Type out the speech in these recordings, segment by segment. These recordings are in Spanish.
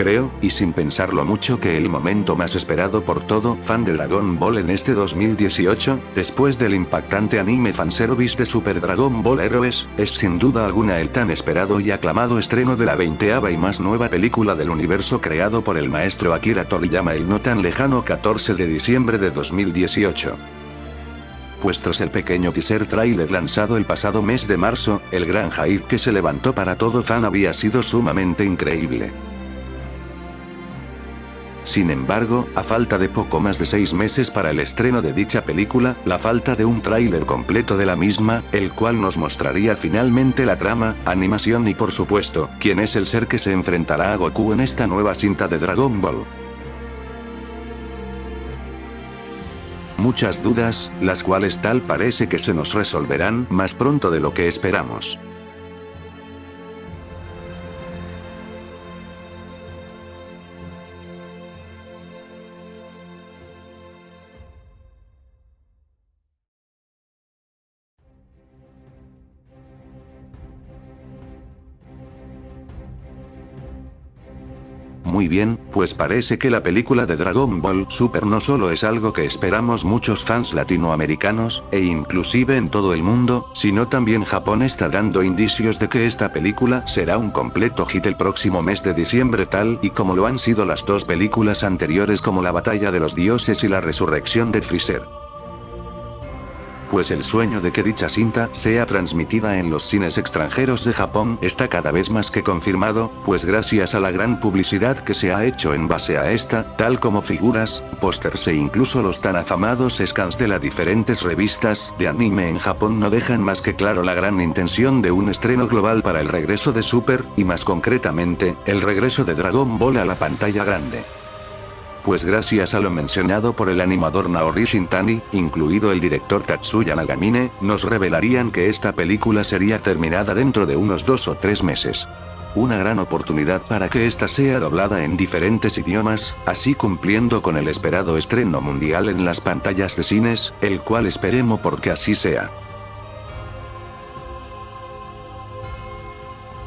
Creo, y sin pensarlo mucho que el momento más esperado por todo fan de Dragon Ball en este 2018, después del impactante anime fanservice de Super Dragon Ball Heroes, es sin duda alguna el tan esperado y aclamado estreno de la veinteava y más nueva película del universo creado por el maestro Akira Toriyama el no tan lejano 14 de diciembre de 2018 pues tras el pequeño teaser trailer lanzado el pasado mes de marzo, el gran hype que se levantó para todo fan había sido sumamente increíble. Sin embargo, a falta de poco más de seis meses para el estreno de dicha película, la falta de un tráiler completo de la misma, el cual nos mostraría finalmente la trama, animación y por supuesto, quién es el ser que se enfrentará a Goku en esta nueva cinta de Dragon Ball. Muchas dudas, las cuales tal parece que se nos resolverán más pronto de lo que esperamos. Muy bien, pues parece que la película de Dragon Ball Super no solo es algo que esperamos muchos fans latinoamericanos, e inclusive en todo el mundo, sino también Japón está dando indicios de que esta película será un completo hit el próximo mes de diciembre tal y como lo han sido las dos películas anteriores como La Batalla de los Dioses y La Resurrección de Freezer pues el sueño de que dicha cinta sea transmitida en los cines extranjeros de Japón está cada vez más que confirmado, pues gracias a la gran publicidad que se ha hecho en base a esta, tal como figuras, pósters e incluso los tan afamados scans de las diferentes revistas de anime en Japón no dejan más que claro la gran intención de un estreno global para el regreso de Super, y más concretamente, el regreso de Dragon Ball a la pantalla grande pues gracias a lo mencionado por el animador Naori Shintani, incluido el director Tatsuya Nagamine, nos revelarían que esta película sería terminada dentro de unos dos o tres meses. Una gran oportunidad para que esta sea doblada en diferentes idiomas, así cumpliendo con el esperado estreno mundial en las pantallas de cines, el cual esperemos porque así sea.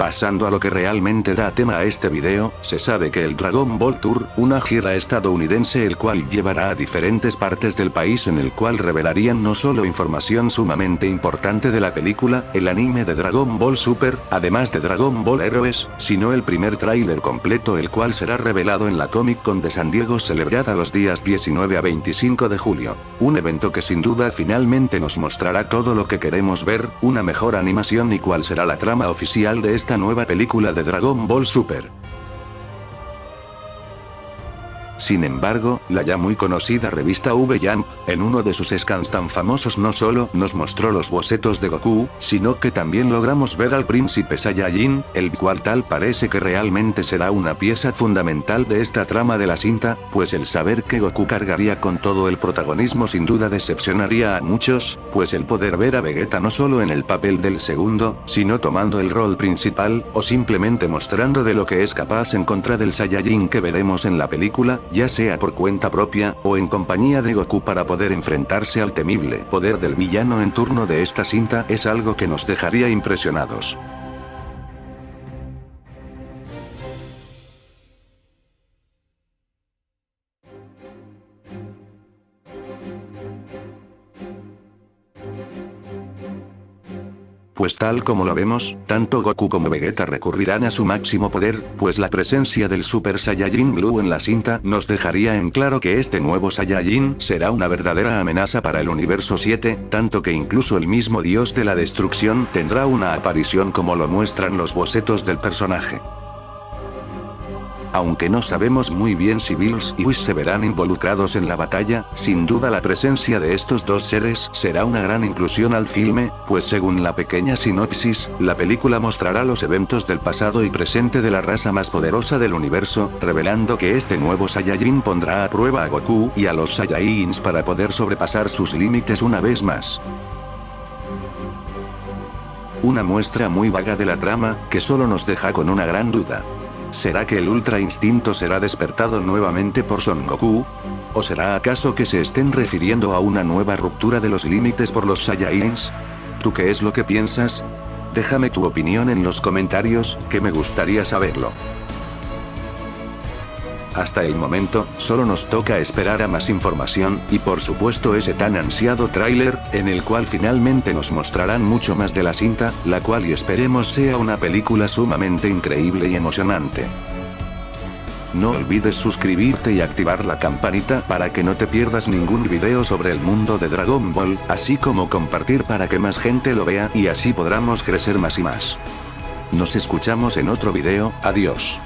Pasando a lo que realmente da tema a este video, se sabe que el Dragon Ball Tour, una gira estadounidense el cual llevará a diferentes partes del país en el cual revelarían no solo información sumamente importante de la película, el anime de Dragon Ball Super, además de Dragon Ball Heroes, sino el primer tráiler completo el cual será revelado en la Comic Con de San Diego celebrada los días 19 a 25 de julio. Un evento que sin duda finalmente nos mostrará todo lo que queremos ver, una mejor animación y cuál será la trama oficial de esta nueva película de Dragon Ball Super. Sin embargo, la ya muy conocida revista V-Jump, en uno de sus scans tan famosos no solo nos mostró los bocetos de Goku, sino que también logramos ver al príncipe Saiyajin, el cual tal parece que realmente será una pieza fundamental de esta trama de la cinta, pues el saber que Goku cargaría con todo el protagonismo sin duda decepcionaría a muchos, pues el poder ver a Vegeta no solo en el papel del segundo, sino tomando el rol principal, o simplemente mostrando de lo que es capaz en contra del Saiyajin que veremos en la película, ya sea por cuenta propia, o en compañía de Goku para poder enfrentarse al temible poder del villano en turno de esta cinta es algo que nos dejaría impresionados. Pues tal como lo vemos, tanto Goku como Vegeta recurrirán a su máximo poder, pues la presencia del Super Saiyajin Blue en la cinta nos dejaría en claro que este nuevo Saiyajin será una verdadera amenaza para el universo 7, tanto que incluso el mismo dios de la destrucción tendrá una aparición como lo muestran los bocetos del personaje. Aunque no sabemos muy bien si Bills y Whis se verán involucrados en la batalla, sin duda la presencia de estos dos seres será una gran inclusión al filme, pues según la pequeña sinopsis, la película mostrará los eventos del pasado y presente de la raza más poderosa del universo, revelando que este nuevo Saiyajin pondrá a prueba a Goku y a los Saiyajins para poder sobrepasar sus límites una vez más. Una muestra muy vaga de la trama, que solo nos deja con una gran duda. ¿Será que el Ultra Instinto será despertado nuevamente por Son Goku? ¿O será acaso que se estén refiriendo a una nueva ruptura de los límites por los Saiyajins? ¿Tú qué es lo que piensas? Déjame tu opinión en los comentarios, que me gustaría saberlo. Hasta el momento, solo nos toca esperar a más información, y por supuesto ese tan ansiado tráiler, en el cual finalmente nos mostrarán mucho más de la cinta, la cual y esperemos sea una película sumamente increíble y emocionante. No olvides suscribirte y activar la campanita para que no te pierdas ningún video sobre el mundo de Dragon Ball, así como compartir para que más gente lo vea y así podamos crecer más y más. Nos escuchamos en otro video, adiós.